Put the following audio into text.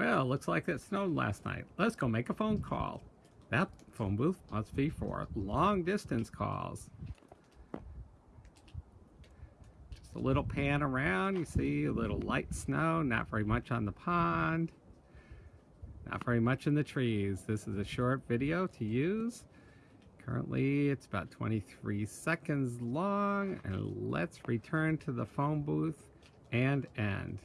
Well, looks like it snowed last night. Let's go make a phone call. That phone booth must be for long distance calls. Just a little pan around. You see a little light snow, not very much on the pond. Not very much in the trees. This is a short video to use. Currently, it's about 23 seconds long. And let's return to the phone booth and end.